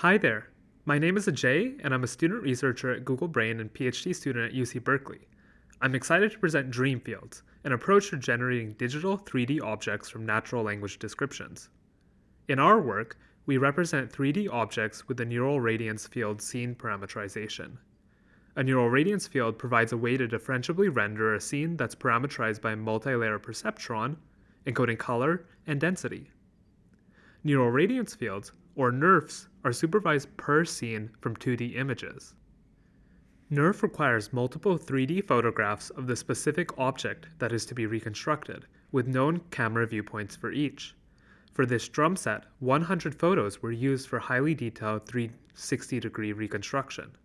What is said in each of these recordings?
Hi there, my name is Ajay and I'm a student researcher at Google Brain and PhD student at UC Berkeley. I'm excited to present Dreamfields, an approach to generating digital 3D objects from natural language descriptions. In our work, we represent 3D objects with the neural radiance field scene parameterization. A neural radiance field provides a way to differentiably render a scene that's parameterized by a multi-layer perceptron, encoding color and density. Neural radiance fields, or NeRFs, are supervised per scene from 2D images. NeRF requires multiple 3D photographs of the specific object that is to be reconstructed, with known camera viewpoints for each. For this drum set, 100 photos were used for highly detailed 360 degree reconstruction.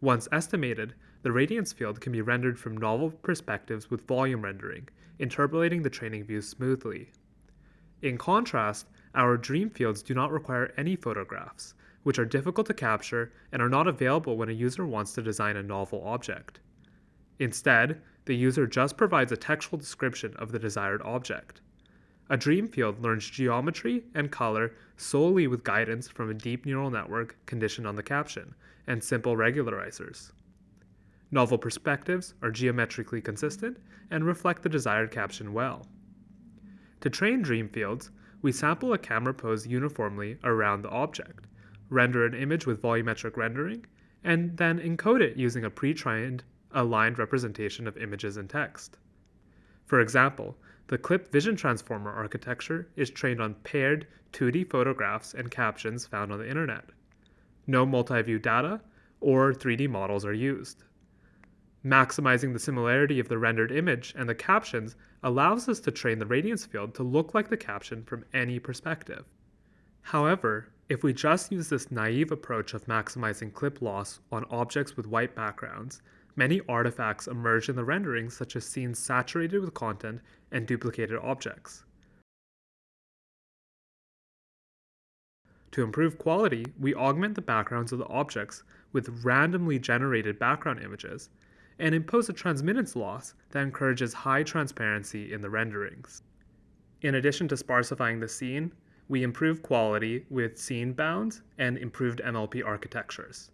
Once estimated, the radiance field can be rendered from novel perspectives with volume rendering, interpolating the training views smoothly. In contrast, our dream fields do not require any photographs, which are difficult to capture and are not available when a user wants to design a novel object. Instead, the user just provides a textual description of the desired object. A dream field learns geometry and color solely with guidance from a deep neural network conditioned on the caption and simple regularizers. Novel perspectives are geometrically consistent and reflect the desired caption well. To train dream fields, we sample a camera pose uniformly around the object, render an image with volumetric rendering, and then encode it using a pre-trained aligned representation of images and text. For example, the CLIP Vision Transformer architecture is trained on paired 2D photographs and captions found on the internet. No multi-view data or 3D models are used. Maximizing the similarity of the rendered image and the captions allows us to train the radiance field to look like the caption from any perspective. However, if we just use this naive approach of maximizing clip loss on objects with white backgrounds, many artifacts emerge in the renderings such as scenes saturated with content and duplicated objects. To improve quality, we augment the backgrounds of the objects with randomly generated background images and impose a transmittance loss that encourages high transparency in the renderings. In addition to sparsifying the scene, we improve quality with scene bounds and improved MLP architectures.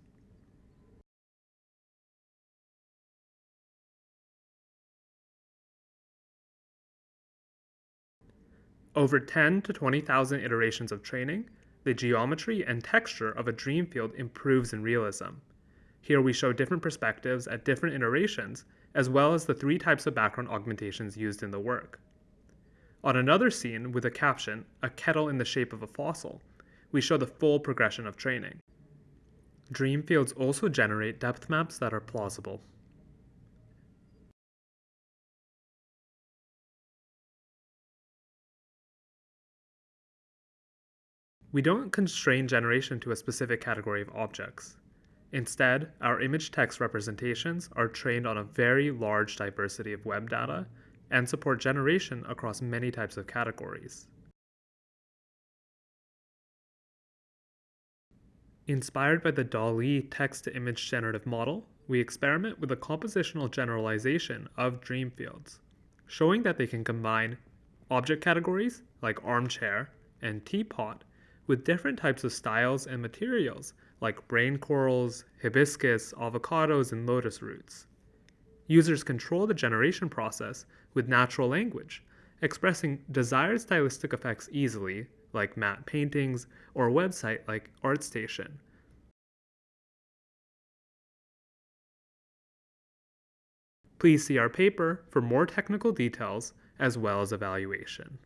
Over 10 to 20,000 iterations of training, the geometry and texture of a dream field improves in realism. Here we show different perspectives at different iterations, as well as the three types of background augmentations used in the work. On another scene with a caption, a kettle in the shape of a fossil, we show the full progression of training. Dream fields also generate depth maps that are plausible. We don't constrain generation to a specific category of objects. Instead, our image text representations are trained on a very large diversity of web data and support generation across many types of categories. Inspired by the DALL-E text-to-image generative model, we experiment with a compositional generalization of dream fields, showing that they can combine object categories like armchair and teapot with different types of styles and materials like brain corals, hibiscus, avocados, and lotus roots. Users control the generation process with natural language, expressing desired stylistic effects easily, like matte paintings, or a website like ArtStation. Please see our paper for more technical details as well as evaluation.